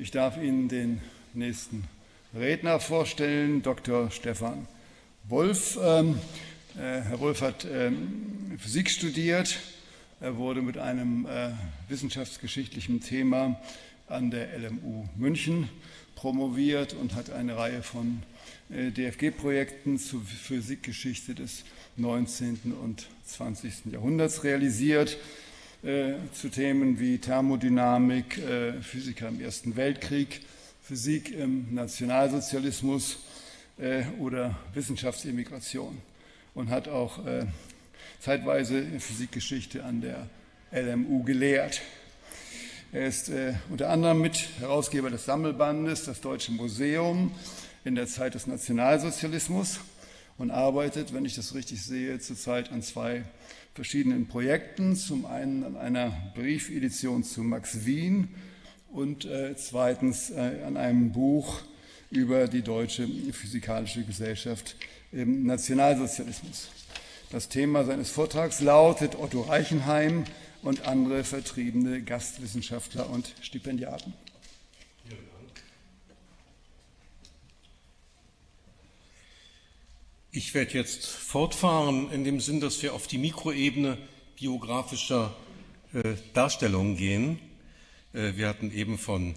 Ich darf Ihnen den nächsten Redner vorstellen, Dr. Stefan Wolf. Ähm, äh, Herr Wolf hat ähm, Physik studiert. Er wurde mit einem äh, wissenschaftsgeschichtlichen Thema an der LMU München promoviert und hat eine Reihe von äh, DFG-Projekten zur Physikgeschichte des 19. und 20. Jahrhunderts realisiert, zu Themen wie Thermodynamik, äh, Physiker im Ersten Weltkrieg, Physik im Nationalsozialismus oder Wissenschaftsimmigration und hat auch zeitweise Physikgeschichte an der LMU gelehrt. Er ist äh, unter anderem Mitherausgeber des Sammelbandes Das Deutsche Museum in der Zeit des Nationalsozialismus und arbeitet, wenn ich das richtig sehe, zurzeit an zwei verschiedenen Projekten. Zum einen an einer Briefedition zu Max Wien und äh, zweitens äh, an einem Buch über die Deutsche Physikalische Gesellschaft im Nationalsozialismus. Das Thema seines Vortrags lautet Otto Reichenheim, und andere vertriebene Gastwissenschaftler und Stipendiaten. Ich werde jetzt fortfahren in dem Sinn, dass wir auf die Mikroebene biografischer äh, Darstellungen gehen. Äh, wir hatten eben von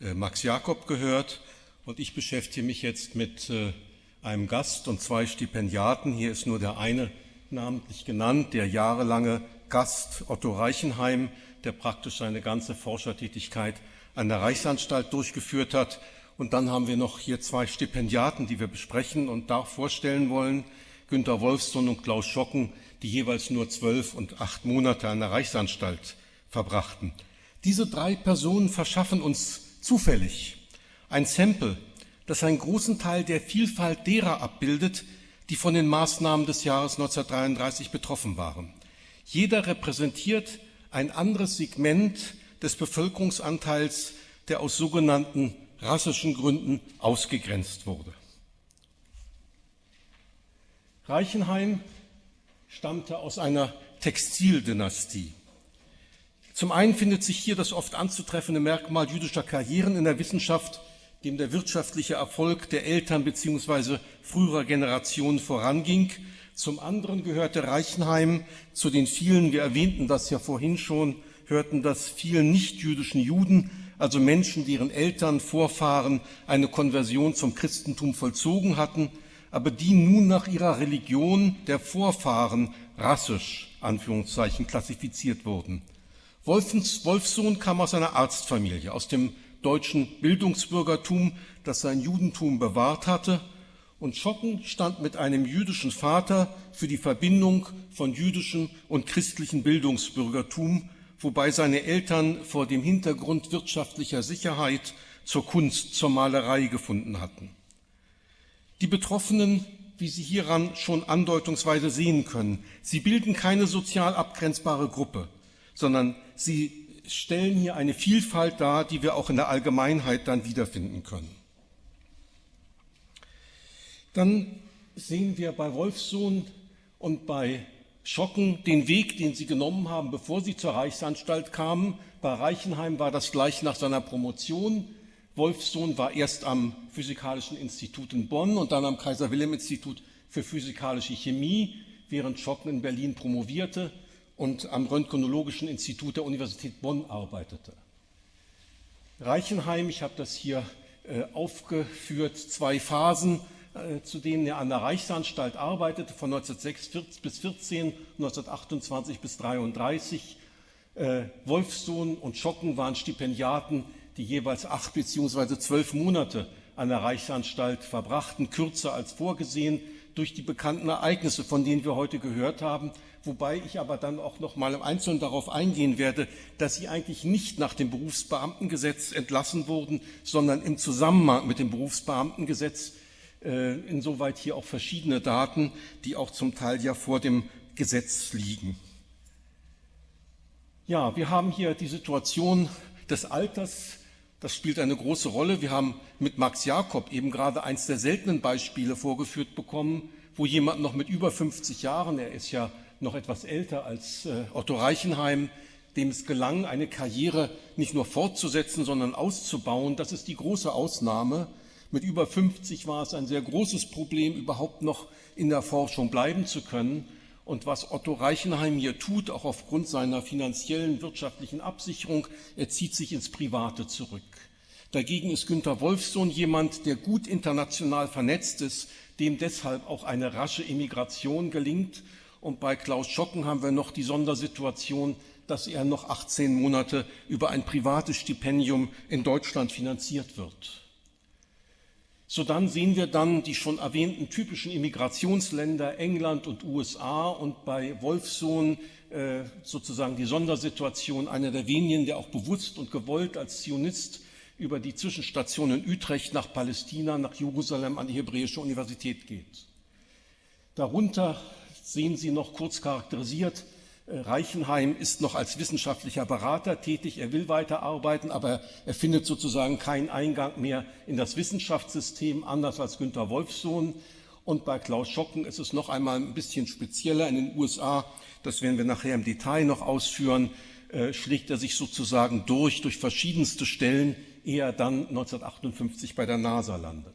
äh, Max Jakob gehört und ich beschäftige mich jetzt mit äh, einem Gast und zwei Stipendiaten. Hier ist nur der eine namentlich genannt, der jahrelange Gast Otto Reichenheim, der praktisch seine ganze Forschertätigkeit an der Reichsanstalt durchgeführt hat. Und dann haben wir noch hier zwei Stipendiaten, die wir besprechen und da vorstellen wollen. Günter Wolfson und Klaus Schocken, die jeweils nur zwölf und acht Monate an der Reichsanstalt verbrachten. Diese drei Personen verschaffen uns zufällig ein Sample, das einen großen Teil der Vielfalt derer abbildet, die von den Maßnahmen des Jahres 1933 betroffen waren. Jeder repräsentiert ein anderes Segment des Bevölkerungsanteils, der aus sogenannten rassischen Gründen ausgegrenzt wurde. Reichenheim stammte aus einer Textildynastie. Zum einen findet sich hier das oft anzutreffende Merkmal jüdischer Karrieren in der Wissenschaft, dem der wirtschaftliche Erfolg der Eltern bzw. früherer Generationen voranging zum anderen gehörte Reichenheim zu den vielen, wir erwähnten das ja vorhin schon, hörten das vielen nichtjüdischen Juden, also Menschen, deren Eltern, Vorfahren eine Konversion zum Christentum vollzogen hatten, aber die nun nach ihrer Religion der Vorfahren rassisch, Anführungszeichen, klassifiziert wurden. Wolfens, Wolfsohn kam aus einer Arztfamilie, aus dem deutschen Bildungsbürgertum, das sein Judentum bewahrt hatte und Schotten stand mit einem jüdischen Vater für die Verbindung von jüdischem und christlichem Bildungsbürgertum, wobei seine Eltern vor dem Hintergrund wirtschaftlicher Sicherheit zur Kunst, zur Malerei gefunden hatten. Die Betroffenen, wie Sie hieran schon andeutungsweise sehen können, sie bilden keine sozial abgrenzbare Gruppe, sondern sie stellen hier eine Vielfalt dar, die wir auch in der Allgemeinheit dann wiederfinden können. Dann sehen wir bei Wolfsohn und bei Schocken den Weg, den sie genommen haben, bevor sie zur Reichsanstalt kamen. Bei Reichenheim war das gleich nach seiner Promotion. Wolfsohn war erst am Physikalischen Institut in Bonn und dann am Kaiser-Wilhelm-Institut für physikalische Chemie, während Schocken in Berlin promovierte und am Röntgenologischen Institut der Universität Bonn arbeitete. Reichenheim, ich habe das hier äh, aufgeführt, zwei Phasen zu denen er an der Reichsanstalt arbeitete, von 1906 bis 14, 1928 bis 33. Äh, Wolfsohn und Schocken waren Stipendiaten, die jeweils acht beziehungsweise zwölf Monate an der Reichsanstalt verbrachten, kürzer als vorgesehen durch die bekannten Ereignisse, von denen wir heute gehört haben, wobei ich aber dann auch noch mal im Einzelnen darauf eingehen werde, dass sie eigentlich nicht nach dem Berufsbeamtengesetz entlassen wurden, sondern im Zusammenhang mit dem Berufsbeamtengesetz äh, insoweit hier auch verschiedene Daten, die auch zum Teil ja vor dem Gesetz liegen. Ja, wir haben hier die Situation des Alters, das spielt eine große Rolle. Wir haben mit Max Jakob eben gerade eins der seltenen Beispiele vorgeführt bekommen, wo jemand noch mit über 50 Jahren, er ist ja noch etwas älter als äh, Otto Reichenheim, dem es gelang, eine Karriere nicht nur fortzusetzen, sondern auszubauen. Das ist die große Ausnahme. Mit über 50 war es ein sehr großes Problem, überhaupt noch in der Forschung bleiben zu können. Und was Otto Reichenheim hier tut, auch aufgrund seiner finanziellen, wirtschaftlichen Absicherung, er zieht sich ins Private zurück. Dagegen ist Günter Wolfsohn jemand, der gut international vernetzt ist, dem deshalb auch eine rasche Immigration gelingt. Und bei Klaus Schocken haben wir noch die Sondersituation, dass er noch 18 Monate über ein privates Stipendium in Deutschland finanziert wird. So dann sehen wir dann die schon erwähnten typischen Immigrationsländer England und USA und bei Wolfsohn äh, sozusagen die Sondersituation, einer der wenigen, der auch bewusst und gewollt als Zionist über die Zwischenstation in Utrecht nach Palästina, nach Jerusalem an die Hebräische Universität geht. Darunter sehen Sie noch kurz charakterisiert Reichenheim ist noch als wissenschaftlicher Berater tätig. Er will weiterarbeiten, aber er findet sozusagen keinen Eingang mehr in das Wissenschaftssystem, anders als Günter Wolfsohn. Und bei Klaus Schocken ist es noch einmal ein bisschen spezieller. In den USA, das werden wir nachher im Detail noch ausführen, äh, schlägt er sich sozusagen durch, durch verschiedenste Stellen, ehe er dann 1958 bei der NASA landet.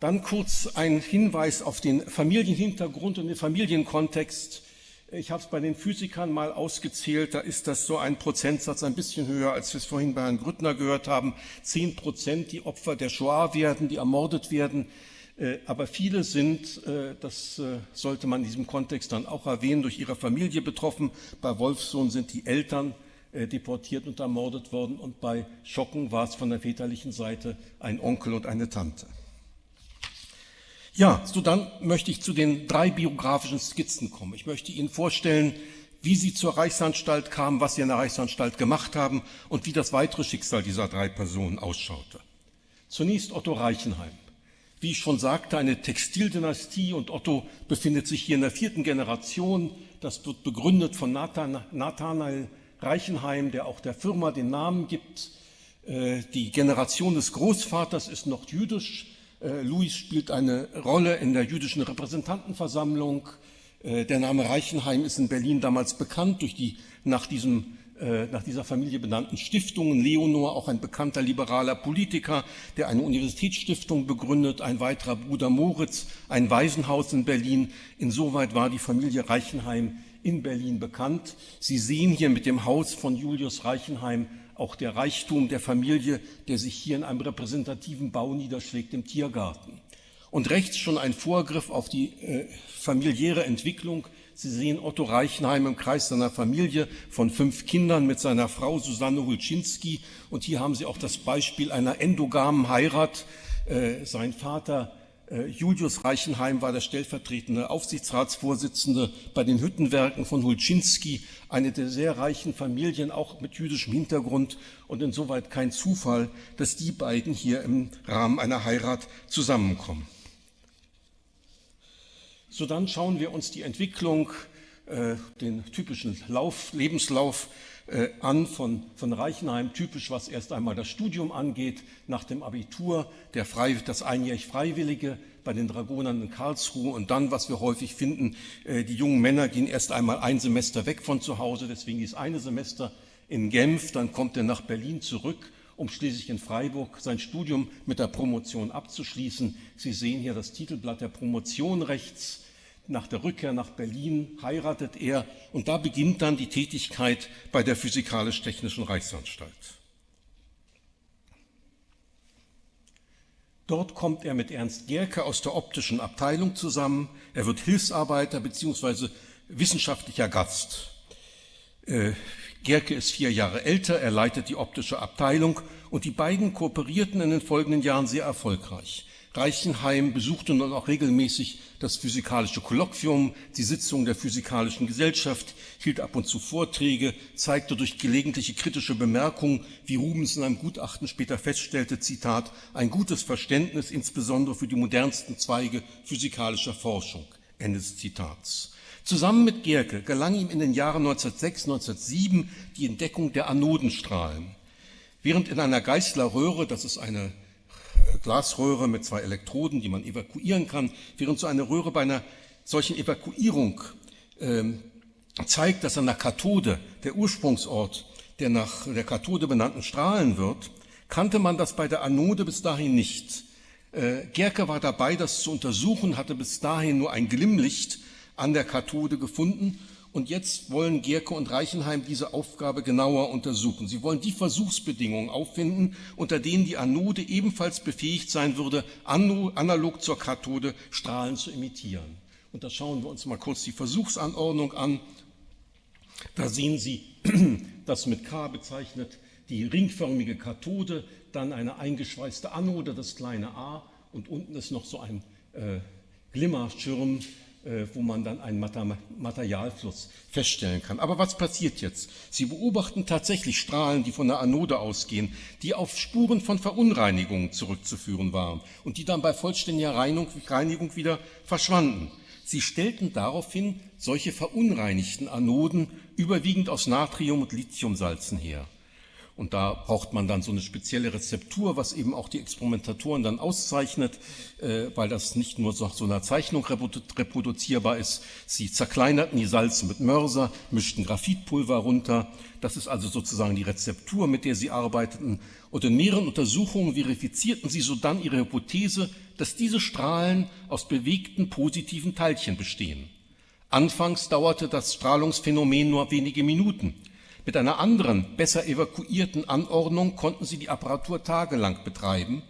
Dann kurz ein Hinweis auf den Familienhintergrund und den Familienkontext. Ich habe es bei den Physikern mal ausgezählt, da ist das so ein Prozentsatz ein bisschen höher, als wir es vorhin bei Herrn Grüttner gehört haben. Zehn Prozent, die Opfer der Shoah werden, die ermordet werden. Äh, aber viele sind, äh, das äh, sollte man in diesem Kontext dann auch erwähnen, durch ihre Familie betroffen. Bei Wolfsohn sind die Eltern deportiert und ermordet worden und bei Schocken war es von der väterlichen Seite ein Onkel und eine Tante. Ja, so dann möchte ich zu den drei biografischen Skizzen kommen. Ich möchte Ihnen vorstellen, wie Sie zur Reichsanstalt kamen, was Sie in der Reichsanstalt gemacht haben und wie das weitere Schicksal dieser drei Personen ausschaute. Zunächst Otto Reichenheim. Wie ich schon sagte, eine Textildynastie und Otto befindet sich hier in der vierten Generation. Das wird begründet von Nathanael Reichenheim, der auch der Firma den Namen gibt. Äh, die Generation des Großvaters ist noch jüdisch, äh, Louis spielt eine Rolle in der jüdischen Repräsentantenversammlung. Äh, der Name Reichenheim ist in Berlin damals bekannt durch die nach, diesem, äh, nach dieser Familie benannten Stiftungen. Leonor, auch ein bekannter liberaler Politiker, der eine Universitätsstiftung begründet, ein weiterer Bruder Moritz, ein Waisenhaus in Berlin. Insoweit war die Familie Reichenheim in Berlin bekannt. Sie sehen hier mit dem Haus von Julius Reichenheim auch der Reichtum der Familie, der sich hier in einem repräsentativen Bau niederschlägt im Tiergarten. Und rechts schon ein Vorgriff auf die äh, familiäre Entwicklung. Sie sehen Otto Reichenheim im Kreis seiner Familie von fünf Kindern mit seiner Frau Susanne Hulczynski. Und hier haben Sie auch das Beispiel einer endogamen Heirat. Äh, sein Vater Julius Reichenheim war der stellvertretende Aufsichtsratsvorsitzende bei den Hüttenwerken von Hulczynski, eine der sehr reichen Familien, auch mit jüdischem Hintergrund und insoweit kein Zufall, dass die beiden hier im Rahmen einer Heirat zusammenkommen. So dann schauen wir uns die Entwicklung, äh, den typischen Lauf, Lebenslauf äh, an von, von Reichenheim, typisch was erst einmal das Studium angeht, nach dem Abitur, der Frei, das einjährig Freiwillige bei den Dragonern in Karlsruhe. Und dann, was wir häufig finden, äh, die jungen Männer gehen erst einmal ein Semester weg von zu Hause, deswegen ist eine Semester in Genf, dann kommt er nach Berlin zurück, um schließlich in Freiburg sein Studium mit der Promotion abzuschließen. Sie sehen hier das Titelblatt der Promotion rechts nach der Rückkehr nach Berlin heiratet er und da beginnt dann die Tätigkeit bei der Physikalisch-Technischen Reichsanstalt. Dort kommt er mit Ernst Gerke aus der optischen Abteilung zusammen. Er wird Hilfsarbeiter bzw. wissenschaftlicher Gast. Äh, Gerke ist vier Jahre älter, er leitet die optische Abteilung und die beiden kooperierten in den folgenden Jahren sehr erfolgreich. Reichenheim besuchte nun auch regelmäßig das physikalische Kolloquium, die Sitzung der Physikalischen Gesellschaft, hielt ab und zu Vorträge, zeigte durch gelegentliche kritische Bemerkungen, wie Rubens in einem Gutachten später feststellte, Zitat, ein gutes Verständnis insbesondere für die modernsten Zweige physikalischer Forschung. Ende des Zitats. Zusammen mit Gerke gelang ihm in den Jahren 1906, 1907 die Entdeckung der Anodenstrahlen. Während in einer Geißler-Röhre, das ist eine Glasröhre mit zwei Elektroden, die man evakuieren kann, während so eine Röhre bei einer solchen Evakuierung ähm, zeigt, dass an der Kathode, der Ursprungsort der nach der Kathode benannten Strahlen wird, kannte man das bei der Anode bis dahin nicht. Äh, Gerke war dabei, das zu untersuchen, hatte bis dahin nur ein Glimmlicht an der Kathode gefunden und jetzt wollen Gerke und Reichenheim diese Aufgabe genauer untersuchen. Sie wollen die Versuchsbedingungen auffinden, unter denen die Anode ebenfalls befähigt sein würde, analog zur Kathode Strahlen zu emittieren. Und da schauen wir uns mal kurz die Versuchsanordnung an. Da sehen Sie das mit K bezeichnet die ringförmige Kathode, dann eine eingeschweißte Anode, das kleine a und unten ist noch so ein äh, Glimmerschirm, wo man dann einen Materialfluss feststellen kann. Aber was passiert jetzt? Sie beobachten tatsächlich Strahlen, die von der Anode ausgehen, die auf Spuren von Verunreinigungen zurückzuführen waren und die dann bei vollständiger Reinigung wieder verschwanden. Sie stellten daraufhin solche verunreinigten Anoden überwiegend aus Natrium- und Lithiumsalzen her. Und da braucht man dann so eine spezielle Rezeptur, was eben auch die Experimentatoren dann auszeichnet, äh, weil das nicht nur nach so einer Zeichnung reproduzierbar ist. Sie zerkleinerten die Salze mit Mörser, mischten Graphitpulver runter. Das ist also sozusagen die Rezeptur, mit der sie arbeiteten. Und in mehreren Untersuchungen verifizierten sie sodann ihre Hypothese, dass diese Strahlen aus bewegten positiven Teilchen bestehen. Anfangs dauerte das Strahlungsphänomen nur wenige Minuten. Mit einer anderen, besser evakuierten Anordnung konnten sie die Apparatur tagelang betreiben,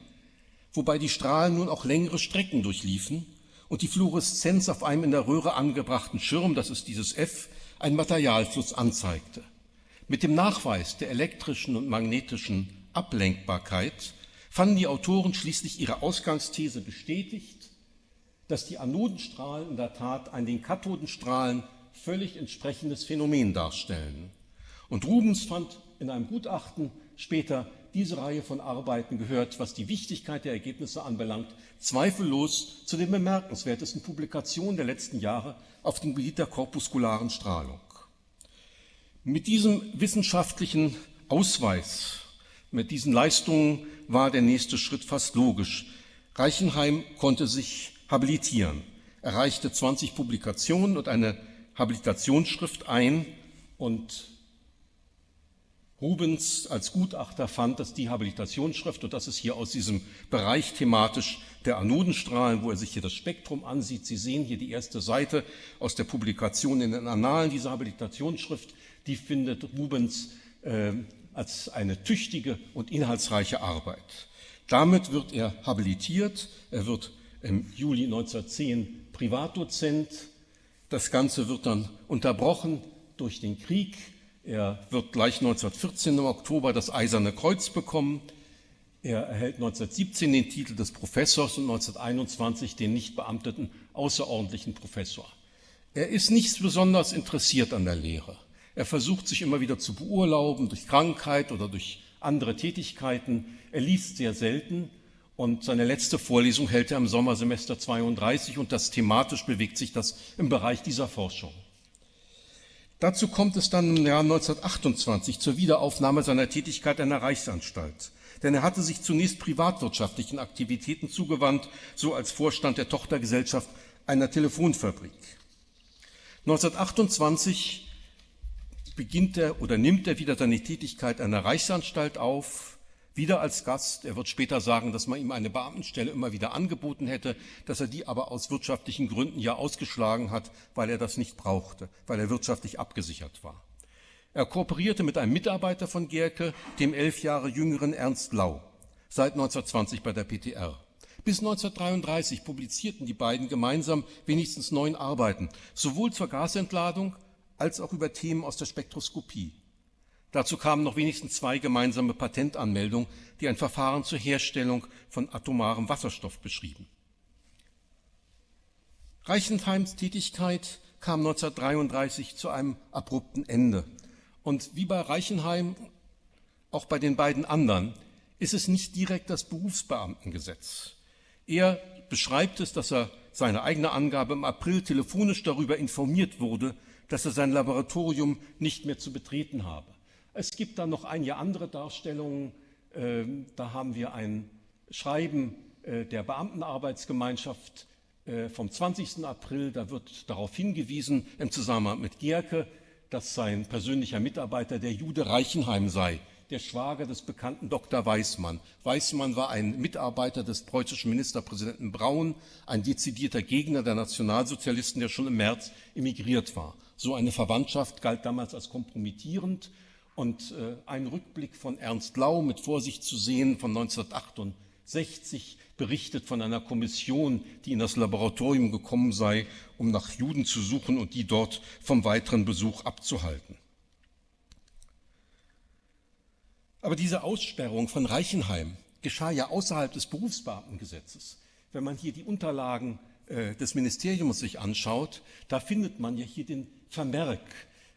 wobei die Strahlen nun auch längere Strecken durchliefen und die Fluoreszenz auf einem in der Röhre angebrachten Schirm, das ist dieses F, einen Materialfluss anzeigte. Mit dem Nachweis der elektrischen und magnetischen Ablenkbarkeit fanden die Autoren schließlich ihre Ausgangsthese bestätigt, dass die Anodenstrahlen in der Tat ein den Kathodenstrahlen völlig entsprechendes Phänomen darstellen. Und Rubens fand in einem Gutachten später diese Reihe von Arbeiten gehört, was die Wichtigkeit der Ergebnisse anbelangt, zweifellos zu den bemerkenswertesten Publikationen der letzten Jahre auf dem Gebiet der korpuskularen Strahlung. Mit diesem wissenschaftlichen Ausweis, mit diesen Leistungen war der nächste Schritt fast logisch. Reichenheim konnte sich habilitieren, erreichte 20 Publikationen und eine Habilitationsschrift ein und Rubens als Gutachter fand, dass die Habilitationsschrift, und das ist hier aus diesem Bereich thematisch der Anodenstrahlen, wo er sich hier das Spektrum ansieht, Sie sehen hier die erste Seite aus der Publikation in den Annalen dieser Habilitationsschrift, die findet Rubens äh, als eine tüchtige und inhaltsreiche Arbeit. Damit wird er habilitiert, er wird im Juli 1910 Privatdozent. Das Ganze wird dann unterbrochen durch den Krieg er wird gleich 1914 im Oktober das Eiserne Kreuz bekommen. Er erhält 1917 den Titel des Professors und 1921 den nicht beamteten außerordentlichen Professor. Er ist nicht besonders interessiert an der Lehre. Er versucht sich immer wieder zu beurlauben durch Krankheit oder durch andere Tätigkeiten. Er liest sehr selten und seine letzte Vorlesung hält er im Sommersemester 32 und das thematisch bewegt sich das im Bereich dieser Forschung. Dazu kommt es dann im Jahr 1928 zur Wiederaufnahme seiner Tätigkeit der Reichsanstalt. Denn er hatte sich zunächst privatwirtschaftlichen Aktivitäten zugewandt, so als Vorstand der Tochtergesellschaft einer Telefonfabrik. 1928 beginnt er oder nimmt er wieder seine Tätigkeit der Reichsanstalt auf, wieder als Gast. Er wird später sagen, dass man ihm eine Beamtenstelle immer wieder angeboten hätte, dass er die aber aus wirtschaftlichen Gründen ja ausgeschlagen hat, weil er das nicht brauchte, weil er wirtschaftlich abgesichert war. Er kooperierte mit einem Mitarbeiter von Gerke, dem elf Jahre jüngeren Ernst Lau, seit 1920 bei der PTR. Bis 1933 publizierten die beiden gemeinsam wenigstens neun Arbeiten, sowohl zur Gasentladung als auch über Themen aus der Spektroskopie. Dazu kamen noch wenigstens zwei gemeinsame Patentanmeldungen, die ein Verfahren zur Herstellung von atomarem Wasserstoff beschrieben. Reichenheims Tätigkeit kam 1933 zu einem abrupten Ende. Und wie bei Reichenheim, auch bei den beiden anderen, ist es nicht direkt das Berufsbeamtengesetz. Er beschreibt es, dass er seine eigene Angabe im April telefonisch darüber informiert wurde, dass er sein Laboratorium nicht mehr zu betreten habe. Es gibt dann noch einige andere Darstellungen. Ähm, da haben wir ein Schreiben äh, der Beamtenarbeitsgemeinschaft äh, vom 20. April, da wird darauf hingewiesen im Zusammenhang mit Gierke, dass sein persönlicher Mitarbeiter der Jude Reichenheim sei, der Schwager des bekannten Dr. Weismann. Weismann war ein Mitarbeiter des preußischen Ministerpräsidenten Braun, ein dezidierter Gegner der Nationalsozialisten, der schon im März emigriert war. So eine Verwandtschaft galt damals als kompromittierend und äh, ein Rückblick von Ernst Lau mit Vorsicht zu sehen von 1968 berichtet von einer Kommission, die in das Laboratorium gekommen sei, um nach Juden zu suchen und die dort vom weiteren Besuch abzuhalten. Aber diese Aussperrung von Reichenheim geschah ja außerhalb des Berufsbeamtengesetzes. Wenn man hier die Unterlagen äh, des Ministeriums sich anschaut, da findet man ja hier den Vermerk.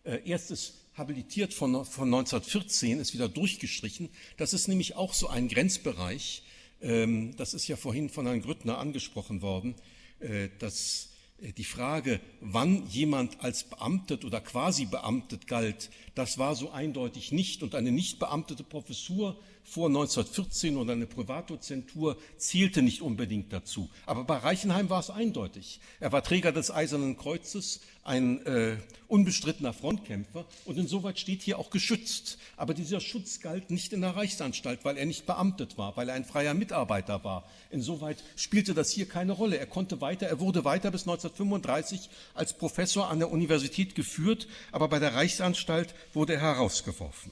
Äh, erstes habilitiert von, von 1914, ist wieder durchgestrichen. Das ist nämlich auch so ein Grenzbereich, ähm, das ist ja vorhin von Herrn Grüttner angesprochen worden, äh, dass äh, die Frage, wann jemand als beamtet oder quasi beamtet galt, das war so eindeutig nicht. Und eine nicht beamtete Professur vor 1914 oder eine Privatdozentur zählte nicht unbedingt dazu. Aber bei Reichenheim war es eindeutig. Er war Träger des Eisernen Kreuzes, ein äh, unbestrittener Frontkämpfer und insoweit steht hier auch geschützt. Aber dieser Schutz galt nicht in der Reichsanstalt, weil er nicht beamtet war, weil er ein freier Mitarbeiter war. Insoweit spielte das hier keine Rolle. Er konnte weiter, er wurde weiter bis 1935 als Professor an der Universität geführt, aber bei der Reichsanstalt wurde er herausgeworfen.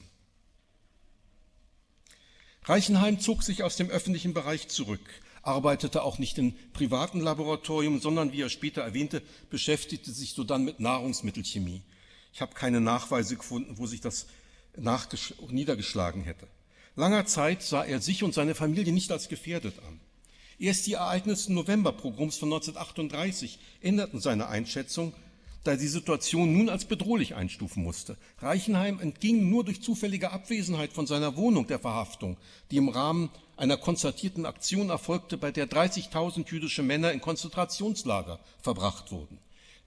Reichenheim zog sich aus dem öffentlichen Bereich zurück, arbeitete auch nicht in privaten Laboratorien, sondern, wie er später erwähnte, beschäftigte sich so dann mit Nahrungsmittelchemie. Ich habe keine Nachweise gefunden, wo sich das niedergeschlagen hätte. Langer Zeit sah er sich und seine Familie nicht als gefährdet an. Erst die Ereignisse Novemberpogroms von 1938 änderten seine Einschätzung da die Situation nun als bedrohlich einstufen musste. Reichenheim entging nur durch zufällige Abwesenheit von seiner Wohnung der Verhaftung, die im Rahmen einer konzertierten Aktion erfolgte, bei der 30.000 jüdische Männer in Konzentrationslager verbracht wurden.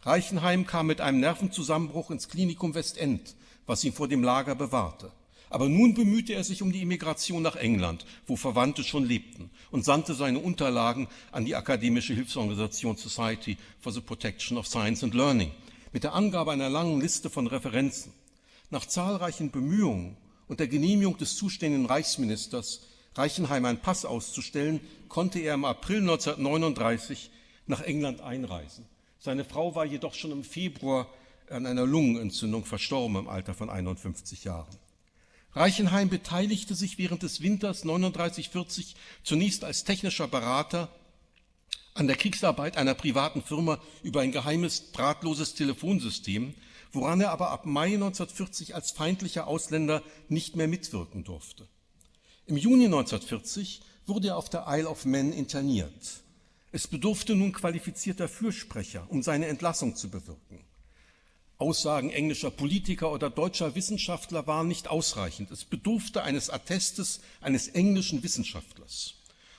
Reichenheim kam mit einem Nervenzusammenbruch ins Klinikum Westend, was ihn vor dem Lager bewahrte. Aber nun bemühte er sich um die Immigration nach England, wo Verwandte schon lebten, und sandte seine Unterlagen an die akademische Hilfsorganisation Society for the Protection of Science and Learning mit der Angabe einer langen Liste von Referenzen. Nach zahlreichen Bemühungen und der Genehmigung des zuständigen Reichsministers Reichenheim einen Pass auszustellen, konnte er im April 1939 nach England einreisen. Seine Frau war jedoch schon im Februar an einer Lungenentzündung verstorben im Alter von 51 Jahren. Reichenheim beteiligte sich während des Winters 39-40 zunächst als technischer Berater an der Kriegsarbeit einer privaten Firma über ein geheimes drahtloses Telefonsystem, woran er aber ab Mai 1940 als feindlicher Ausländer nicht mehr mitwirken durfte. Im Juni 1940 wurde er auf der Isle of Man interniert. Es bedurfte nun qualifizierter Fürsprecher, um seine Entlassung zu bewirken. Aussagen englischer Politiker oder deutscher Wissenschaftler waren nicht ausreichend. Es bedurfte eines Attestes eines englischen Wissenschaftlers.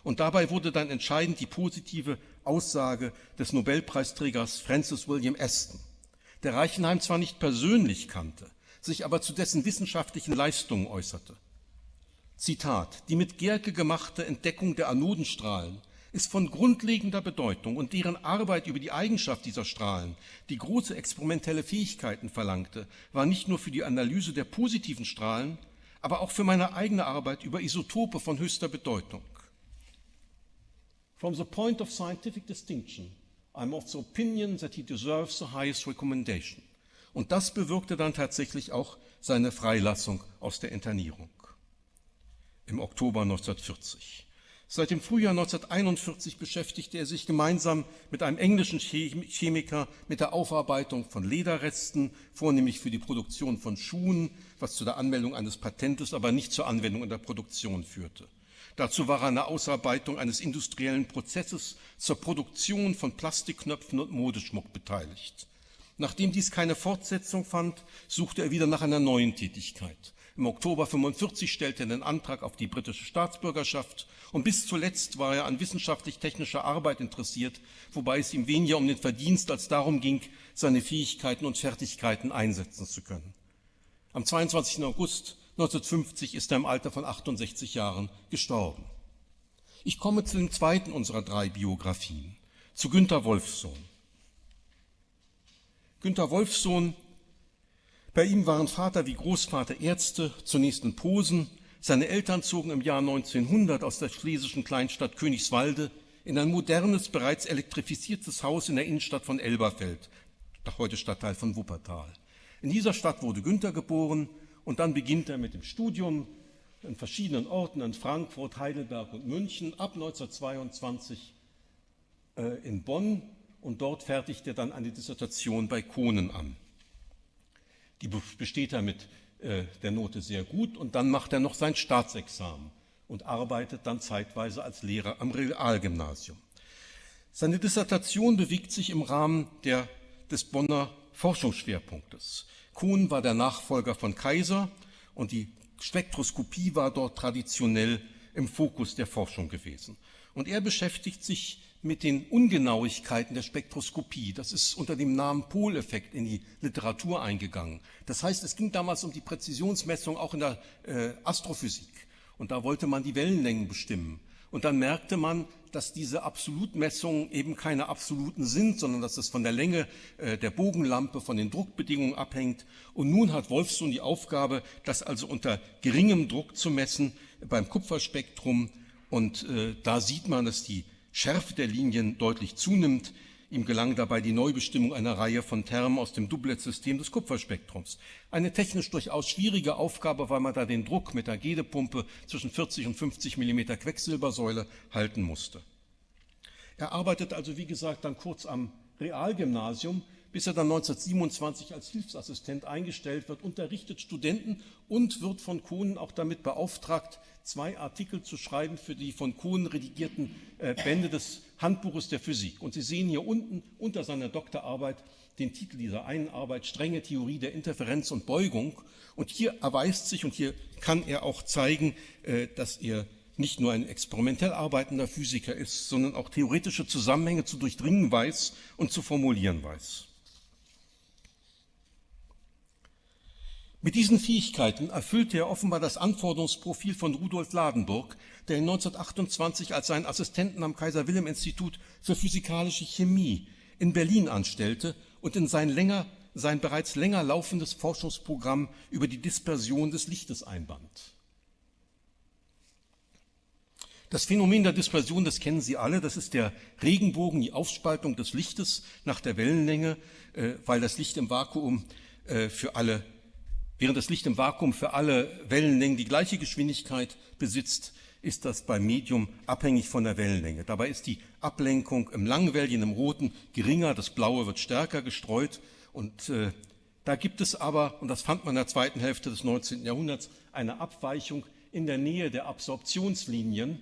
Und dabei wurde dann entscheidend die positive Aussage des Nobelpreisträgers Francis William Aston, der Reichenheim zwar nicht persönlich kannte, sich aber zu dessen wissenschaftlichen Leistungen äußerte. Zitat, die mit Gerke gemachte Entdeckung der Anodenstrahlen ist von grundlegender Bedeutung und deren Arbeit über die Eigenschaft dieser Strahlen, die große experimentelle Fähigkeiten verlangte, war nicht nur für die Analyse der positiven Strahlen, aber auch für meine eigene Arbeit über Isotope von höchster Bedeutung. From the point of scientific distinction, I'm of the opinion that he deserves the highest recommendation. Und das bewirkte dann tatsächlich auch seine Freilassung aus der Internierung im Oktober 1940. Seit dem Frühjahr 1941 beschäftigte er sich gemeinsam mit einem englischen Chemiker mit der Aufarbeitung von Lederresten, vornehmlich für die Produktion von Schuhen, was zu der Anmeldung eines Patentes, aber nicht zur Anwendung in der Produktion führte. Dazu war er an der Ausarbeitung eines industriellen Prozesses zur Produktion von Plastikknöpfen und Modeschmuck beteiligt. Nachdem dies keine Fortsetzung fand, suchte er wieder nach einer neuen Tätigkeit. Im Oktober 45 stellte er den Antrag auf die britische Staatsbürgerschaft und bis zuletzt war er an wissenschaftlich-technischer Arbeit interessiert, wobei es ihm weniger um den Verdienst als darum ging, seine Fähigkeiten und Fertigkeiten einsetzen zu können. Am 22. August 1950 ist er im Alter von 68 Jahren gestorben. Ich komme zu dem zweiten unserer drei Biografien. zu Günter Wolfsohn. Günter Wolfsohn, bei ihm waren Vater wie Großvater Ärzte, zunächst in Posen. Seine Eltern zogen im Jahr 1900 aus der schlesischen Kleinstadt Königswalde in ein modernes, bereits elektrifiziertes Haus in der Innenstadt von Elberfeld, heute Stadtteil von Wuppertal. In dieser Stadt wurde Günther geboren und dann beginnt er mit dem Studium in verschiedenen Orten, in Frankfurt, Heidelberg und München, ab 1922 äh, in Bonn und dort fertigt er dann eine Dissertation bei Kohnen an. Die besteht er mit äh, der Note sehr gut und dann macht er noch sein Staatsexamen und arbeitet dann zeitweise als Lehrer am Realgymnasium. Seine Dissertation bewegt sich im Rahmen der, des Bonner Forschungsschwerpunktes. Kuhn war der Nachfolger von Kaiser und die Spektroskopie war dort traditionell im Fokus der Forschung gewesen. Und er beschäftigt sich mit den Ungenauigkeiten der Spektroskopie. Das ist unter dem Namen Poleffekt in die Literatur eingegangen. Das heißt, es ging damals um die Präzisionsmessung auch in der äh, Astrophysik. Und da wollte man die Wellenlängen bestimmen. Und dann merkte man, dass diese Absolutmessungen eben keine absoluten sind, sondern dass es von der Länge äh, der Bogenlampe, von den Druckbedingungen abhängt. Und nun hat Wolfson die Aufgabe, das also unter geringem Druck zu messen beim Kupferspektrum. Und äh, da sieht man, dass die Schärfe der Linien deutlich zunimmt. Ihm gelang dabei die Neubestimmung einer Reihe von Termen aus dem Doublet-System des Kupferspektrums. Eine technisch durchaus schwierige Aufgabe, weil man da den Druck mit der Gedepumpe zwischen 40 und 50 mm Quecksilbersäule halten musste. Er arbeitet also, wie gesagt, dann kurz am Realgymnasium, bis er dann 1927 als Hilfsassistent eingestellt wird, unterrichtet Studenten und wird von Kohnen auch damit beauftragt, zwei Artikel zu schreiben für die von Kohn redigierten äh, Bände des Handbuches der Physik. Und Sie sehen hier unten unter seiner Doktorarbeit den Titel dieser einen Arbeit, Strenge Theorie der Interferenz und Beugung. Und hier erweist sich und hier kann er auch zeigen, äh, dass er nicht nur ein experimentell arbeitender Physiker ist, sondern auch theoretische Zusammenhänge zu durchdringen weiß und zu formulieren weiß. Mit diesen Fähigkeiten erfüllte er offenbar das Anforderungsprofil von Rudolf Ladenburg, der ihn 1928 als seinen Assistenten am Kaiser-Wilhelm-Institut für physikalische Chemie in Berlin anstellte und in sein, länger, sein bereits länger laufendes Forschungsprogramm über die Dispersion des Lichtes einband. Das Phänomen der Dispersion, das kennen Sie alle, das ist der Regenbogen, die Aufspaltung des Lichtes nach der Wellenlänge, äh, weil das Licht im Vakuum äh, für alle Während das Licht im Vakuum für alle Wellenlängen die gleiche Geschwindigkeit besitzt, ist das beim Medium abhängig von der Wellenlänge. Dabei ist die Ablenkung im Langwelligen, im Roten geringer, das Blaue wird stärker gestreut. Und äh, da gibt es aber, und das fand man in der zweiten Hälfte des 19. Jahrhunderts, eine Abweichung in der Nähe der Absorptionslinien.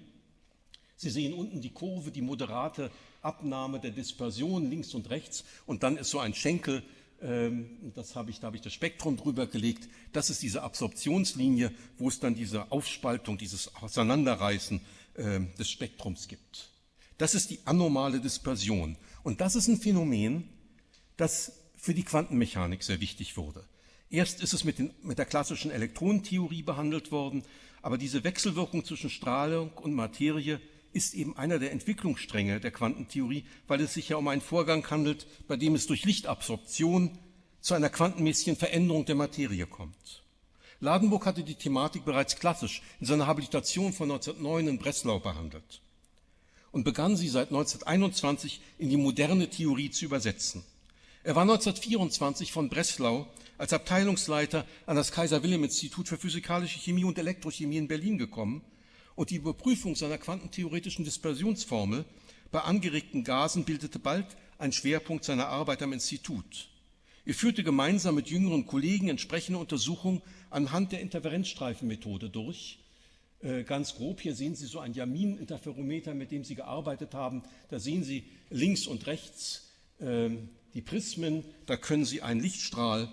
Sie sehen unten die Kurve, die moderate Abnahme der Dispersion links und rechts. Und dann ist so ein Schenkel ähm, das habe ich, da habe ich das Spektrum drüber gelegt, das ist diese Absorptionslinie, wo es dann diese Aufspaltung, dieses Auseinanderreißen ähm, des Spektrums gibt. Das ist die anormale Dispersion. Und das ist ein Phänomen, das für die Quantenmechanik sehr wichtig wurde. Erst ist es mit, den, mit der klassischen Elektronentheorie behandelt worden, aber diese Wechselwirkung zwischen Strahlung und Materie ist eben einer der Entwicklungsstränge der Quantentheorie, weil es sich ja um einen Vorgang handelt, bei dem es durch Lichtabsorption zu einer quantenmäßigen Veränderung der Materie kommt. Ladenburg hatte die Thematik bereits klassisch in seiner Habilitation von 1909 in Breslau behandelt und begann sie seit 1921 in die moderne Theorie zu übersetzen. Er war 1924 von Breslau als Abteilungsleiter an das Kaiser Wilhelm Institut für physikalische Chemie und Elektrochemie in Berlin gekommen und die Überprüfung seiner quantentheoretischen Dispersionsformel bei angeregten Gasen bildete bald ein Schwerpunkt seiner Arbeit am Institut. Er führte gemeinsam mit jüngeren Kollegen entsprechende Untersuchungen anhand der Interferenzstreifenmethode durch. Äh, ganz grob, hier sehen Sie so ein Jamin-Interferometer, mit dem Sie gearbeitet haben. Da sehen Sie links und rechts äh, die Prismen, da können Sie einen Lichtstrahl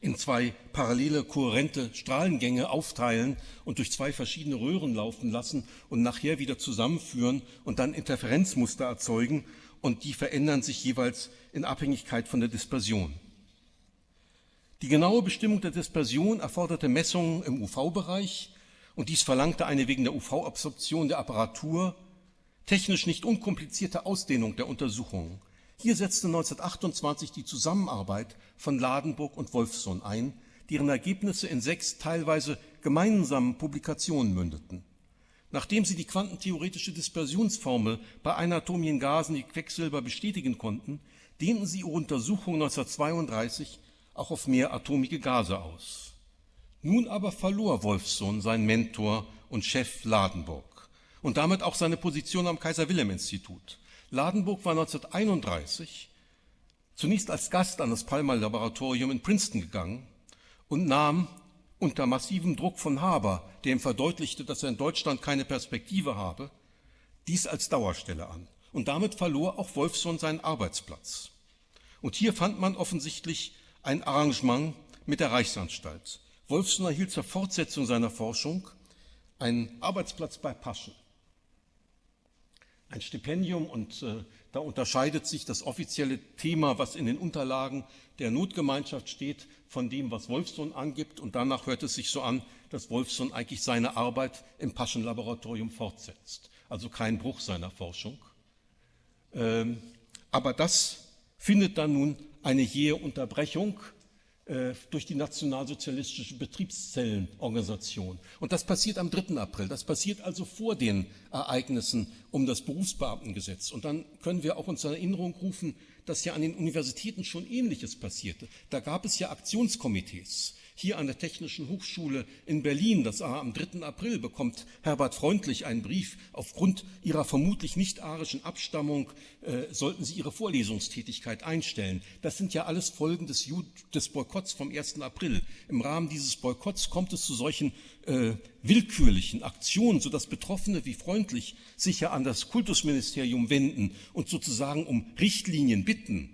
in zwei parallele kohärente Strahlengänge aufteilen und durch zwei verschiedene Röhren laufen lassen und nachher wieder zusammenführen und dann Interferenzmuster erzeugen und die verändern sich jeweils in Abhängigkeit von der Dispersion. Die genaue Bestimmung der Dispersion erforderte Messungen im UV-Bereich und dies verlangte eine wegen der UV-Absorption der Apparatur technisch nicht unkomplizierte Ausdehnung der Untersuchungen. Hier setzte 1928 die Zusammenarbeit von Ladenburg und Wolfson ein, deren Ergebnisse in sechs teilweise gemeinsamen Publikationen mündeten. Nachdem sie die quantentheoretische Dispersionsformel bei einatomigen Gasen wie Quecksilber bestätigen konnten, dehnten sie ihre Untersuchung 1932 auch auf mehratomige Gase aus. Nun aber verlor Wolfson seinen Mentor und Chef Ladenburg und damit auch seine Position am Kaiser-Wilhelm-Institut. Ladenburg war 1931 zunächst als Gast an das Palmer-Laboratorium in Princeton gegangen und nahm unter massivem Druck von Haber, der ihm verdeutlichte, dass er in Deutschland keine Perspektive habe, dies als Dauerstelle an. Und damit verlor auch Wolfson seinen Arbeitsplatz. Und hier fand man offensichtlich ein Arrangement mit der Reichsanstalt. Wolfson erhielt zur Fortsetzung seiner Forschung einen Arbeitsplatz bei Paschen. Ein Stipendium und äh, da unterscheidet sich das offizielle Thema, was in den Unterlagen der Notgemeinschaft steht, von dem, was Wolfson angibt. Und danach hört es sich so an, dass Wolfson eigentlich seine Arbeit im Paschenlaboratorium fortsetzt. Also kein Bruch seiner Forschung. Ähm, aber das findet dann nun eine jähe Unterbrechung äh, durch die nationalsozialistische Betriebszellenorganisation. Und das passiert am 3. April. Das passiert also vor den Ereignissen um das Berufsbeamtengesetz. Und dann können wir auch uns in Erinnerung rufen, dass ja an den Universitäten schon Ähnliches passierte. Da gab es ja Aktionskomitees hier an der Technischen Hochschule in Berlin, das war am 3. April, bekommt Herbert Freundlich einen Brief. Aufgrund ihrer vermutlich nicht arischen Abstammung äh, sollten sie ihre Vorlesungstätigkeit einstellen. Das sind ja alles Folgen des, des Boykotts vom 1. April. Im Rahmen dieses Boykotts kommt es zu solchen äh, willkürlichen Aktionen, sodass Betroffene wie freundlich sich ja an das Kultusministerium wenden und sozusagen um Richtlinien bitten,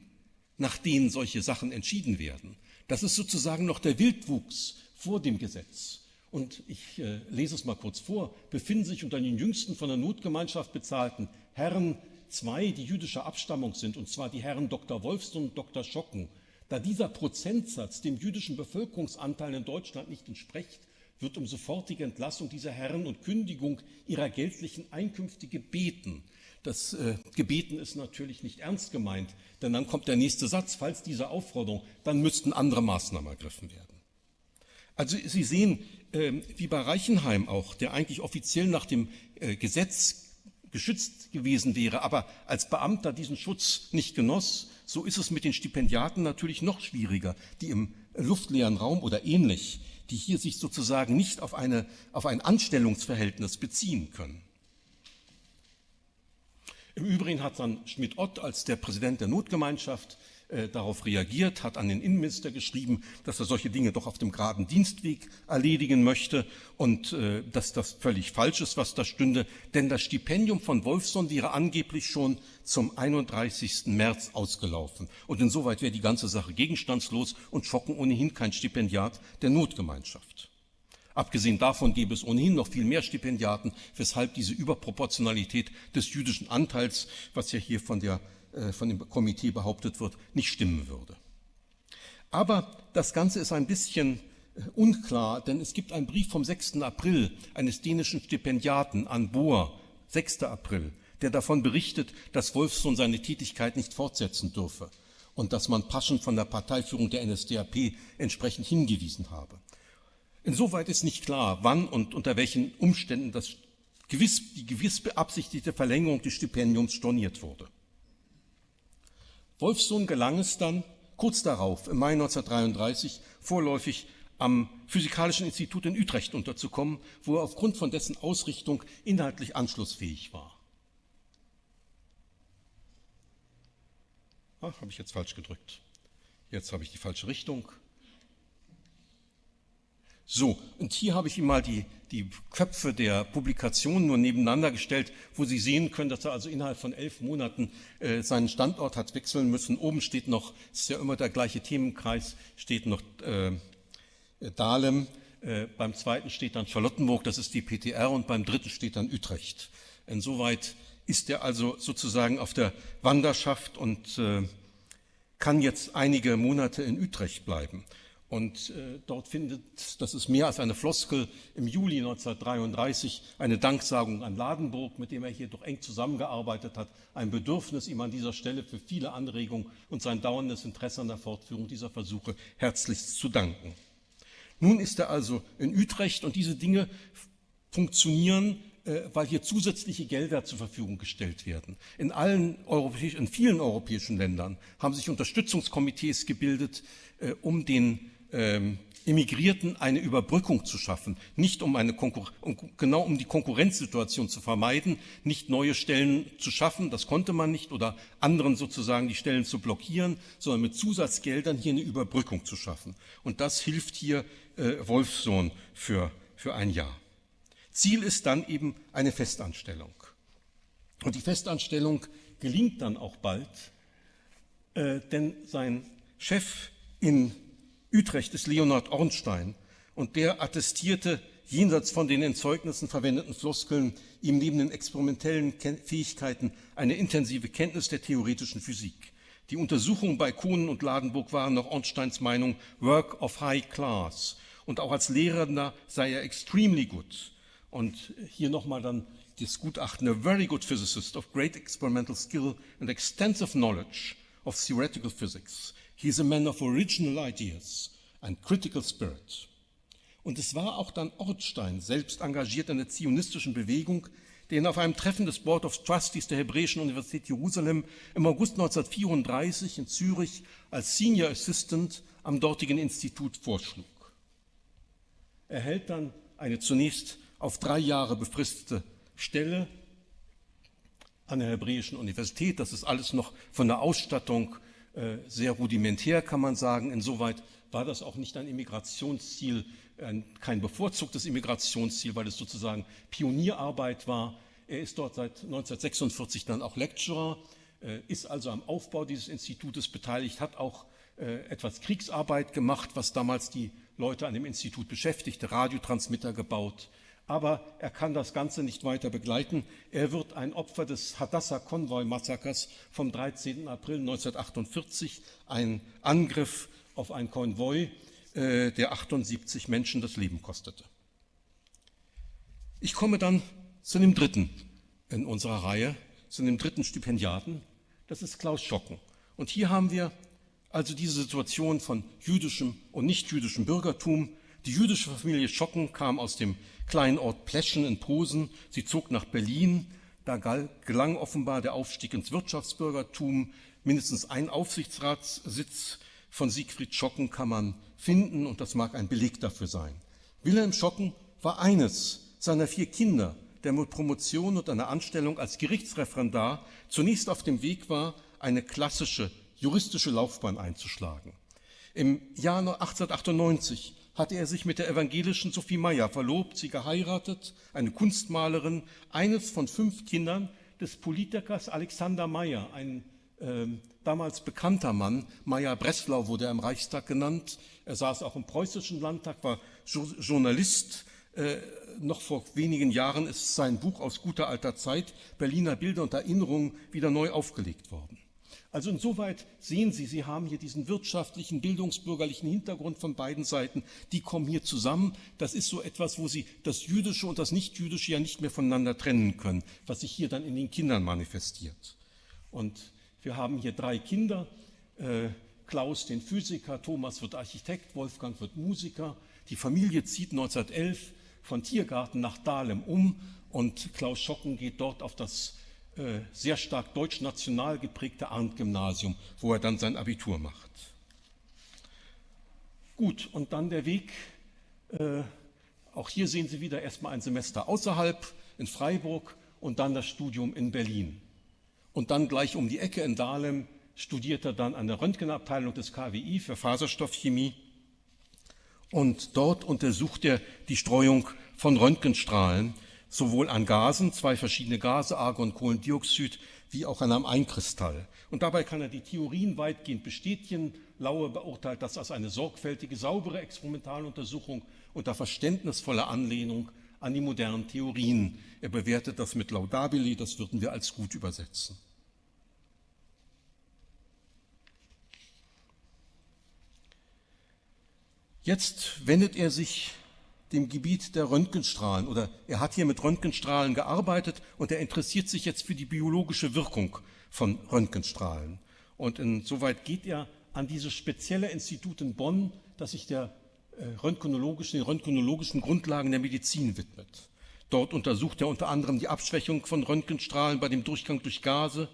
nach denen solche Sachen entschieden werden. Das ist sozusagen noch der Wildwuchs vor dem Gesetz. Und ich äh, lese es mal kurz vor. Befinden sich unter den jüngsten von der Notgemeinschaft bezahlten Herren zwei, die jüdischer Abstammung sind, und zwar die Herren Dr. Wolfson und Dr. Schocken. Da dieser Prozentsatz dem jüdischen Bevölkerungsanteil in Deutschland nicht entspricht, wird um sofortige Entlassung dieser Herren und Kündigung ihrer geldlichen Einkünfte gebeten. Das äh, Gebeten ist natürlich nicht ernst gemeint, denn dann kommt der nächste Satz, falls diese Aufforderung, dann müssten andere Maßnahmen ergriffen werden. Also Sie sehen, äh, wie bei Reichenheim auch, der eigentlich offiziell nach dem äh, Gesetz geschützt gewesen wäre, aber als Beamter diesen Schutz nicht genoss, so ist es mit den Stipendiaten natürlich noch schwieriger, die im luftleeren Raum oder ähnlich, die hier sich sozusagen nicht auf, eine, auf ein Anstellungsverhältnis beziehen können. Im Übrigen hat dann Schmidt-Ott als der Präsident der Notgemeinschaft äh, darauf reagiert, hat an den Innenminister geschrieben, dass er solche Dinge doch auf dem geraden Dienstweg erledigen möchte und äh, dass das völlig falsch ist, was da stünde, denn das Stipendium von Wolfson wäre angeblich schon zum 31. März ausgelaufen. Und insoweit wäre die ganze Sache gegenstandslos und Schocken ohnehin kein Stipendiat der Notgemeinschaft. Abgesehen davon gäbe es ohnehin noch viel mehr Stipendiaten, weshalb diese Überproportionalität des jüdischen Anteils, was ja hier von, der, äh, von dem Komitee behauptet wird, nicht stimmen würde. Aber das Ganze ist ein bisschen äh, unklar, denn es gibt einen Brief vom 6. April eines dänischen Stipendiaten an Bohr, 6. April, der davon berichtet, dass Wolfson seine Tätigkeit nicht fortsetzen dürfe und dass man Paschen von der Parteiführung der NSDAP entsprechend hingewiesen habe. Insoweit ist nicht klar, wann und unter welchen Umständen das gewiss, die gewiss beabsichtigte Verlängerung des Stipendiums storniert wurde. Wolfsohn gelang es dann, kurz darauf, im Mai 1933, vorläufig am Physikalischen Institut in Utrecht unterzukommen, wo er aufgrund von dessen Ausrichtung inhaltlich anschlussfähig war. Ach, habe ich jetzt falsch gedrückt. Jetzt habe ich die falsche Richtung. So, und hier habe ich Ihnen mal die, die Köpfe der Publikationen nur nebeneinander gestellt, wo Sie sehen können, dass er also innerhalb von elf Monaten äh, seinen Standort hat wechseln müssen. Oben steht noch, ist ja immer der gleiche Themenkreis, steht noch äh, Dahlem, äh, beim zweiten steht dann Charlottenburg, das ist die PTR, und beim dritten steht dann Utrecht. Insoweit ist er also sozusagen auf der Wanderschaft und äh, kann jetzt einige Monate in Utrecht bleiben. Und äh, dort findet, das ist mehr als eine Floskel, im Juli 1933 eine Danksagung an Ladenburg, mit dem er hier doch eng zusammengearbeitet hat, ein Bedürfnis, ihm an dieser Stelle für viele Anregungen und sein dauerndes Interesse an der Fortführung dieser Versuche herzlichst zu danken. Nun ist er also in Utrecht und diese Dinge funktionieren äh, weil hier zusätzliche Gelder zur Verfügung gestellt werden. In, allen europäischen, in vielen europäischen Ländern haben sich Unterstützungskomitees gebildet, äh, um den ähm, Immigrierten eine Überbrückung zu schaffen, nicht um eine um, genau um die Konkurrenzsituation zu vermeiden, nicht neue Stellen zu schaffen, das konnte man nicht, oder anderen sozusagen die Stellen zu blockieren, sondern mit Zusatzgeldern hier eine Überbrückung zu schaffen. Und das hilft hier äh, Wolfsohn für, für ein Jahr. Ziel ist dann eben eine Festanstellung. Und die Festanstellung gelingt dann auch bald, äh, denn sein Chef in Utrecht ist Leonhard Ornstein und der attestierte jenseits von den in Zeugnissen verwendeten Floskeln ihm neben den experimentellen Fähigkeiten eine intensive Kenntnis der theoretischen Physik. Die Untersuchungen bei Kohnen und Ladenburg waren nach Ornsteins Meinung Work of High Class und auch als Lehrender sei er extremely good. Und hier nochmal dann das Gutachten, a very good physicist of great experimental skill and extensive knowledge of theoretical physics. He is a man of original ideas and critical spirit. Und es war auch dann Ortstein, selbst engagiert in der zionistischen Bewegung, der ihn auf einem Treffen des Board of Trustees der Hebräischen Universität Jerusalem im August 1934 in Zürich als Senior Assistant am dortigen Institut vorschlug. Er hält dann eine zunächst auf drei Jahre befristete Stelle an der Hebräischen Universität. Das ist alles noch von der Ausstattung sehr rudimentär, kann man sagen. Insoweit war das auch nicht ein Immigrationsziel, ein, kein bevorzugtes Immigrationsziel, weil es sozusagen Pionierarbeit war. Er ist dort seit 1946 dann auch Lecturer, äh, ist also am Aufbau dieses Institutes beteiligt, hat auch äh, etwas Kriegsarbeit gemacht, was damals die Leute an dem Institut beschäftigte, Radiotransmitter gebaut, aber er kann das Ganze nicht weiter begleiten. Er wird ein Opfer des Hadassah-Konvoi-Massakers vom 13. April 1948, ein Angriff auf ein Konvoi, äh, der 78 Menschen das Leben kostete. Ich komme dann zu dem dritten in unserer Reihe, zu dem dritten Stipendiaten, das ist Klaus Schocken. Und hier haben wir also diese Situation von jüdischem und nichtjüdischem Bürgertum. Die jüdische Familie Schocken kam aus dem kleinen Ort Pleschen in Posen. Sie zog nach Berlin. Da gelang offenbar der Aufstieg ins Wirtschaftsbürgertum. Mindestens ein Aufsichtsratssitz von Siegfried Schocken kann man finden und das mag ein Beleg dafür sein. Wilhelm Schocken war eines seiner vier Kinder, der mit Promotion und einer Anstellung als Gerichtsreferendar zunächst auf dem Weg war, eine klassische juristische Laufbahn einzuschlagen. Im Jahr 1898 hatte er sich mit der evangelischen Sophie Meyer verlobt, sie geheiratet, eine Kunstmalerin, eines von fünf Kindern des Politikers Alexander Meyer, ein äh, damals bekannter Mann. Meyer Breslau wurde er im Reichstag genannt. Er saß auch im preußischen Landtag, war jo Journalist. Äh, noch vor wenigen Jahren ist sein Buch aus guter alter Zeit, Berliner Bilder und Erinnerungen, wieder neu aufgelegt worden. Also insoweit sehen Sie, Sie haben hier diesen wirtschaftlichen, bildungsbürgerlichen Hintergrund von beiden Seiten, die kommen hier zusammen. Das ist so etwas, wo Sie das Jüdische und das Nichtjüdische ja nicht mehr voneinander trennen können, was sich hier dann in den Kindern manifestiert. Und wir haben hier drei Kinder, äh, Klaus den Physiker, Thomas wird Architekt, Wolfgang wird Musiker. Die Familie zieht 1911 von Tiergarten nach Dahlem um und Klaus Schocken geht dort auf das äh, sehr stark deutsch-national geprägte Arndt-Gymnasium, wo er dann sein Abitur macht. Gut, und dann der Weg. Äh, auch hier sehen Sie wieder erstmal ein Semester außerhalb in Freiburg und dann das Studium in Berlin. Und dann gleich um die Ecke in Dahlem studiert er dann an der Röntgenabteilung des KWI für Faserstoffchemie. Und dort untersucht er die Streuung von Röntgenstrahlen sowohl an Gasen, zwei verschiedene Gase, Argon, Kohlendioxid, wie auch an einem Einkristall. Und dabei kann er die Theorien weitgehend bestätigen. Laue beurteilt das als eine sorgfältige, saubere Experimentaluntersuchung unter verständnisvoller Anlehnung an die modernen Theorien. Er bewertet das mit laudabili, das würden wir als gut übersetzen. Jetzt wendet er sich dem Gebiet der Röntgenstrahlen oder er hat hier mit Röntgenstrahlen gearbeitet und er interessiert sich jetzt für die biologische Wirkung von Röntgenstrahlen. Und insoweit geht er an dieses spezielle Institut in Bonn, das sich der äh, röntgenologischen, den röntgenologischen Grundlagen der Medizin widmet. Dort untersucht er unter anderem die Abschwächung von Röntgenstrahlen bei dem Durchgang durch Gase.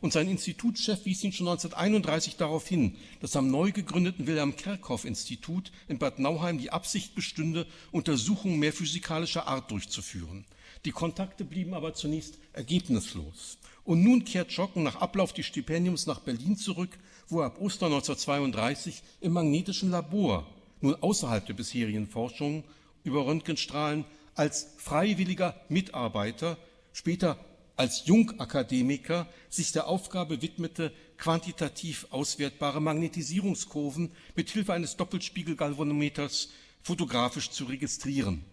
Und sein Institutschef wies ihn schon 1931 darauf hin, dass am neu gegründeten Wilhelm Kerckhoff Institut in Bad Nauheim die Absicht bestünde, Untersuchungen mehr physikalischer Art durchzuführen. Die Kontakte blieben aber zunächst ergebnislos. Und nun kehrt Schocken nach Ablauf des Stipendiums nach Berlin zurück, wo er ab Ostern 1932 im magnetischen Labor, nun außerhalb der bisherigen Forschung über Röntgenstrahlen, als freiwilliger Mitarbeiter, später als Jungakademiker sich der Aufgabe widmete, quantitativ auswertbare Magnetisierungskurven mit Hilfe eines Doppelspiegelgalvanometers fotografisch zu registrieren.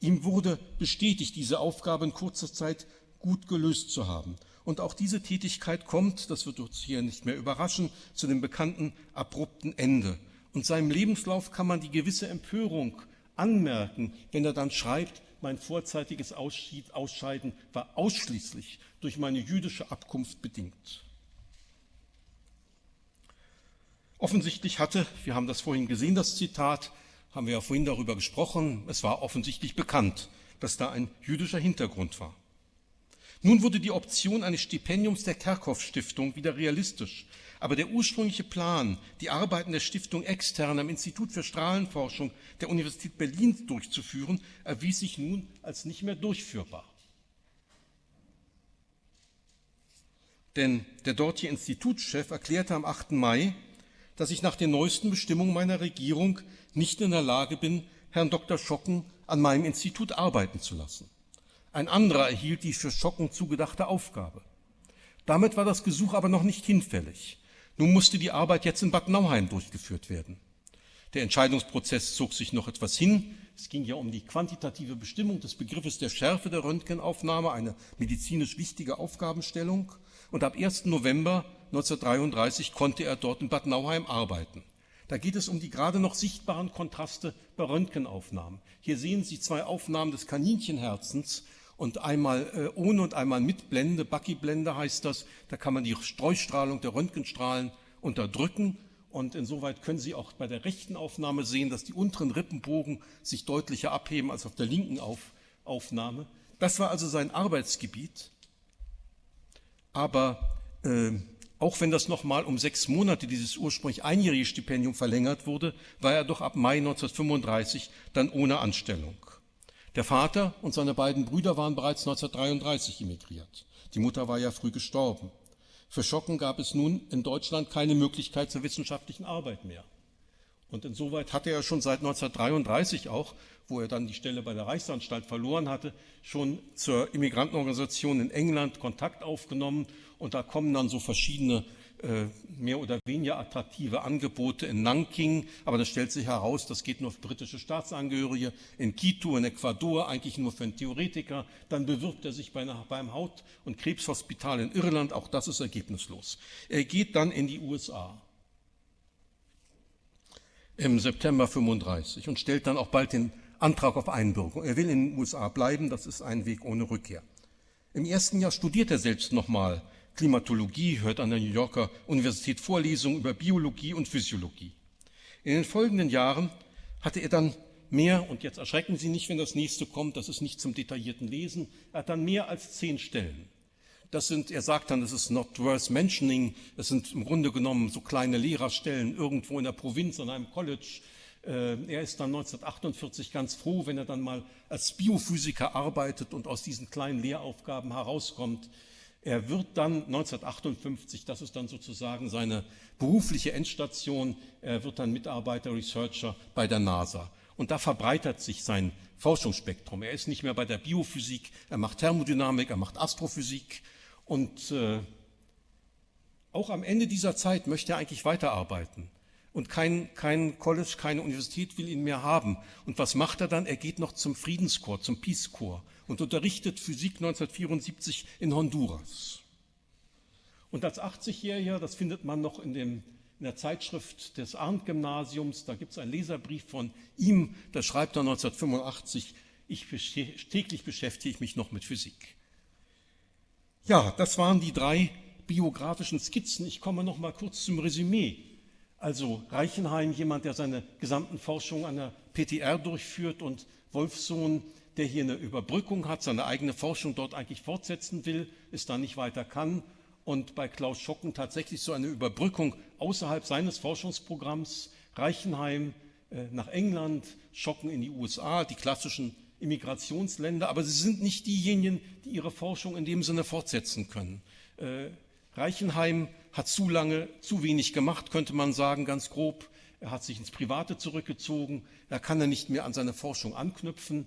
Ihm wurde bestätigt, diese Aufgabe in kurzer Zeit gut gelöst zu haben. Und auch diese Tätigkeit kommt, das wird uns hier nicht mehr überraschen, zu dem bekannten abrupten Ende. Und seinem Lebenslauf kann man die gewisse Empörung anmerken, wenn er dann schreibt, mein vorzeitiges Ausscheiden war ausschließlich durch meine jüdische Abkunft bedingt. Offensichtlich hatte, wir haben das vorhin gesehen, das Zitat, haben wir ja vorhin darüber gesprochen, es war offensichtlich bekannt, dass da ein jüdischer Hintergrund war. Nun wurde die Option eines Stipendiums der Kerkhoff Stiftung wieder realistisch, aber der ursprüngliche Plan, die Arbeiten der Stiftung extern am Institut für Strahlenforschung der Universität Berlin durchzuführen, erwies sich nun als nicht mehr durchführbar. Denn der dortige Institutschef erklärte am 8. Mai, dass ich nach den neuesten Bestimmungen meiner Regierung nicht in der Lage bin, Herrn Dr. Schocken an meinem Institut arbeiten zu lassen. Ein anderer erhielt die für Schocken zugedachte Aufgabe. Damit war das Gesuch aber noch nicht hinfällig. Nun musste die Arbeit jetzt in Bad Nauheim durchgeführt werden. Der Entscheidungsprozess zog sich noch etwas hin. Es ging ja um die quantitative Bestimmung des Begriffes der Schärfe der Röntgenaufnahme, eine medizinisch wichtige Aufgabenstellung. Und ab 1. November 1933 konnte er dort in Bad Nauheim arbeiten. Da geht es um die gerade noch sichtbaren Kontraste bei Röntgenaufnahmen. Hier sehen Sie zwei Aufnahmen des Kaninchenherzens und einmal äh, ohne und einmal mit Blende, Bucky-Blende heißt das. Da kann man die Streustrahlung der Röntgenstrahlen unterdrücken und insoweit können Sie auch bei der rechten Aufnahme sehen, dass die unteren Rippenbogen sich deutlicher abheben als auf der linken Auf Aufnahme. Das war also sein Arbeitsgebiet. Aber äh, auch wenn das nochmal um sechs Monate, dieses ursprünglich einjährige Stipendium verlängert wurde, war er doch ab Mai 1935 dann ohne Anstellung. Der Vater und seine beiden Brüder waren bereits 1933 emigriert. Die Mutter war ja früh gestorben. Für Schocken gab es nun in Deutschland keine Möglichkeit zur wissenschaftlichen Arbeit mehr. Und insoweit hatte er schon seit 1933 auch, wo er dann die Stelle bei der Reichsanstalt verloren hatte, schon zur Immigrantenorganisation in England Kontakt aufgenommen. Und da kommen dann so verschiedene mehr oder weniger attraktive Angebote in Nanking, aber das stellt sich heraus, das geht nur für britische Staatsangehörige, in Quito, in Ecuador, eigentlich nur für einen Theoretiker. Dann bewirbt er sich bei einer, beim Haut- und Krebshospital in Irland, auch das ist ergebnislos. Er geht dann in die USA im September 35 und stellt dann auch bald den Antrag auf Einbürgerung. Er will in den USA bleiben, das ist ein Weg ohne Rückkehr. Im ersten Jahr studiert er selbst nochmal Klimatologie, hört an der New Yorker Universität Vorlesungen über Biologie und Physiologie. In den folgenden Jahren hatte er dann mehr, und jetzt erschrecken Sie nicht, wenn das nächste kommt, das ist nicht zum detaillierten Lesen, er hat dann mehr als zehn Stellen. Das sind, er sagt dann, das ist not worth mentioning, das sind im Grunde genommen so kleine Lehrerstellen irgendwo in der Provinz an einem College. Äh, er ist dann 1948 ganz froh, wenn er dann mal als Biophysiker arbeitet und aus diesen kleinen Lehraufgaben herauskommt. Er wird dann 1958, das ist dann sozusagen seine berufliche Endstation, er wird dann Mitarbeiter, Researcher bei der NASA. Und da verbreitert sich sein Forschungsspektrum. Er ist nicht mehr bei der Biophysik, er macht Thermodynamik, er macht Astrophysik. Und äh, auch am Ende dieser Zeit möchte er eigentlich weiterarbeiten. Und kein, kein College, keine Universität will ihn mehr haben. Und was macht er dann? Er geht noch zum Friedenskorps, zum Peace Corps und unterrichtet Physik 1974 in Honduras. Und als 80-Jähriger, das findet man noch in, dem, in der Zeitschrift des Arndt-Gymnasiums. Da gibt es einen Leserbrief von ihm, da schreibt er 1985, ich täglich beschäftige ich mich noch mit Physik. Ja, das waren die drei biografischen Skizzen. Ich komme noch mal kurz zum Resümee. Also Reichenheim, jemand, der seine gesamten Forschungen an der PTR durchführt und Wolfsohn, der hier eine Überbrückung hat, seine eigene Forschung dort eigentlich fortsetzen will, es da nicht weiter kann und bei Klaus Schocken tatsächlich so eine Überbrückung außerhalb seines Forschungsprogramms Reichenheim äh, nach England, Schocken in die USA, die klassischen Immigrationsländer, aber sie sind nicht diejenigen, die ihre Forschung in dem Sinne fortsetzen können. Äh, Reichenheim hat zu lange, zu wenig gemacht, könnte man sagen, ganz grob. Er hat sich ins Private zurückgezogen. Er kann er nicht mehr an seine Forschung anknüpfen.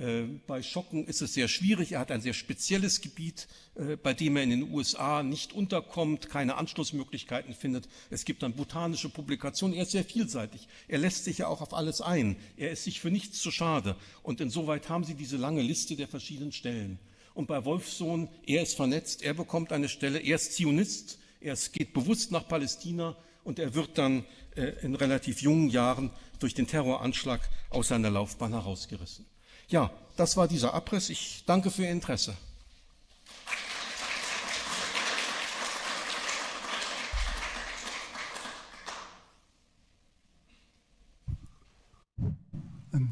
Äh, bei Schocken ist es sehr schwierig. Er hat ein sehr spezielles Gebiet, äh, bei dem er in den USA nicht unterkommt, keine Anschlussmöglichkeiten findet. Es gibt dann botanische Publikationen. Er ist sehr vielseitig. Er lässt sich ja auch auf alles ein. Er ist sich für nichts zu schade. Und insoweit haben Sie diese lange Liste der verschiedenen Stellen. Und bei Wolfsohn, er ist vernetzt, er bekommt eine Stelle, er ist Zionist, er geht bewusst nach Palästina und er wird dann äh, in relativ jungen Jahren durch den Terroranschlag aus seiner Laufbahn herausgerissen. Ja, das war dieser Abriss. Ich danke für Ihr Interesse.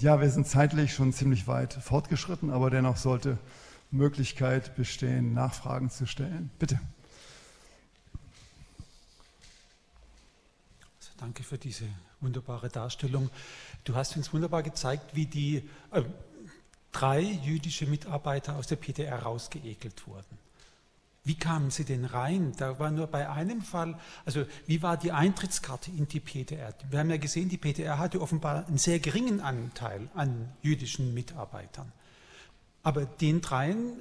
Ja, wir sind zeitlich schon ziemlich weit fortgeschritten, aber dennoch sollte Möglichkeit bestehen, Nachfragen zu stellen. Bitte. Also danke für diese wunderbare Darstellung. Du hast uns wunderbar gezeigt, wie die äh, drei jüdische Mitarbeiter aus der PDR rausgeekelt wurden. Wie kamen sie denn rein? Da war nur bei einem Fall, also wie war die Eintrittskarte in die PDR? Wir haben ja gesehen, die PDR hatte offenbar einen sehr geringen Anteil an jüdischen Mitarbeitern. Aber den dreien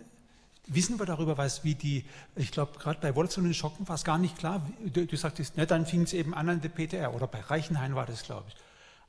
wissen wir darüber was, wie die, ich glaube, gerade bei Wolfson und Schocken war es gar nicht klar. Du, du sagtest, ne, dann fing es eben an an der PTR oder bei Reichenhain war das, glaube ich.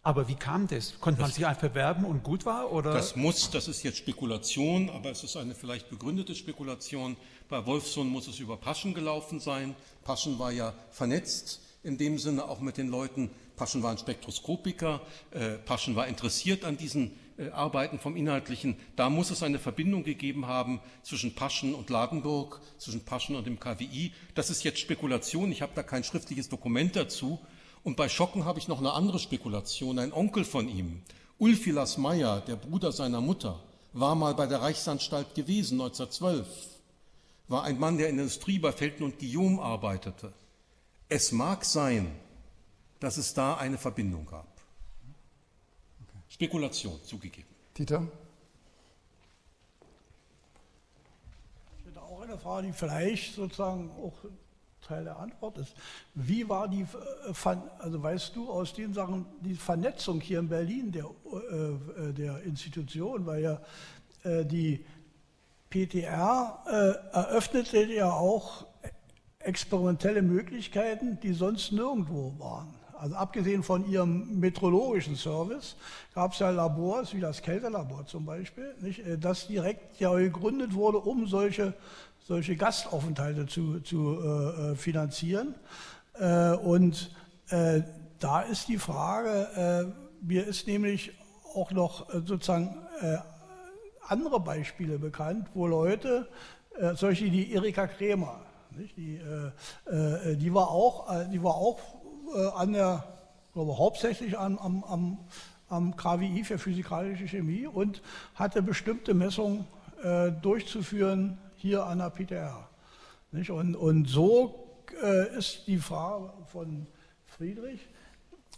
Aber wie kam das? Konnte man sich einfach bewerben und gut war? Oder? Das muss, das ist jetzt Spekulation, aber es ist eine vielleicht begründete Spekulation. Bei Wolfson muss es über Paschen gelaufen sein. Paschen war ja vernetzt, in dem Sinne auch mit den Leuten. Paschen war ein Spektroskopiker, äh, Paschen war interessiert an diesen äh, Arbeiten vom Inhaltlichen, da muss es eine Verbindung gegeben haben zwischen Paschen und Ladenburg, zwischen Paschen und dem KWI. Das ist jetzt Spekulation, ich habe da kein schriftliches Dokument dazu. Und bei Schocken habe ich noch eine andere Spekulation. Ein Onkel von ihm, Ulfilas Meyer, der Bruder seiner Mutter, war mal bei der Reichsanstalt gewesen, 1912. War ein Mann, der in der Industrie bei Felten und Guillaume arbeitete. Es mag sein, dass es da eine Verbindung gab. Spekulation zugegeben. Dieter? Ich hätte auch eine Frage, die vielleicht sozusagen auch Teil der Antwort ist. Wie war die, äh, also weißt du aus den Sachen, die Vernetzung hier in Berlin der, äh, äh der Institution, weil ja äh, die PTR eröffnete ja auch experimentelle Möglichkeiten, die sonst nirgendwo waren. Also abgesehen von ihrem meteorologischen Service gab es ja Labors, wie das Kältelabor zum Beispiel, nicht, das direkt ja gegründet wurde, um solche, solche Gastaufenthalte zu, zu äh, äh finanzieren. Äh, und äh, da ist die Frage, äh, mir ist nämlich auch noch sozusagen andere Beispiele bekannt, wo Leute, solche wie Erika Kremer, die, die, war auch, die war auch äh, an der, glaube hauptsächlich an, am, am, am KWI für physikalische Chemie und hatte bestimmte Messungen äh, durchzuführen hier an der PTR. Nicht? Und, und so äh, ist die Frage von Friedrich.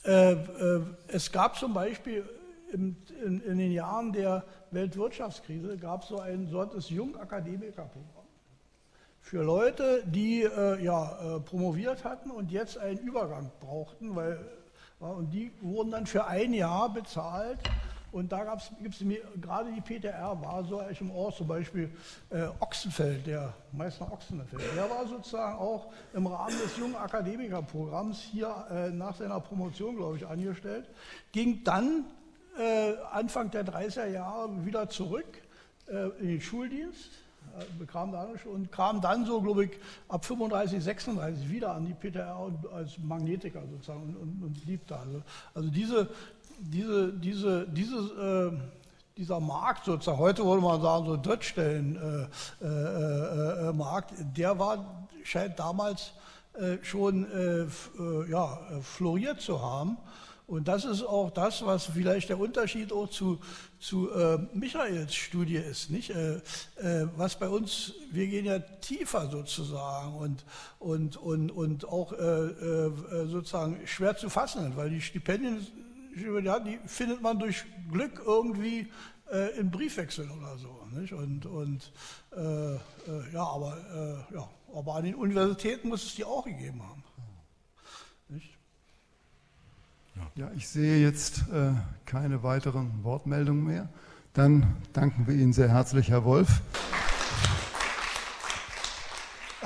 Äh, äh, es gab zum Beispiel in, in, in, den Jahren der Weltwirtschaftskrise gab es so ein solches Jungakademikerprogramm für Leute, die ja, promoviert hatten und jetzt einen Übergang brauchten, weil, und die wurden dann für ein Jahr bezahlt. Und da gibt es gerade die PTR war so im Ort, zum Beispiel äh, Ochsenfeld, der Meister Ochsenfeld, der war sozusagen auch im Rahmen des jungen Akademikerprogramms hier äh, nach seiner Promotion, glaube ich, angestellt, ging dann äh, Anfang der 30er Jahre wieder zurück in den Schuldienst bekam da und kam dann so, glaube ich, ab 35, 36 wieder an die PTR als Magnetiker sozusagen und, und, und blieb da. Also, also diese, diese, diese, diese, äh, dieser Markt sozusagen, heute würde man sagen, so Drittstellenmarkt, äh, äh, äh, der war, scheint damals schon ja, floriert zu haben. Und das ist auch das, was vielleicht der Unterschied auch zu, zu äh, Michaels Studie ist. Nicht? Äh, äh, was bei uns, wir gehen ja tiefer sozusagen und, und, und, und auch sozusagen schwer zu fassen, weil die Stipendien die findet man durch Glück irgendwie äh, im Briefwechsel oder so. Nicht? Und, und äh, äh, ja, aber, äh, ja, aber an den Universitäten muss es die auch gegeben haben. Nicht? Ja, ich sehe jetzt äh, keine weiteren Wortmeldungen mehr. Dann danken wir Ihnen sehr herzlich, Herr Wolf.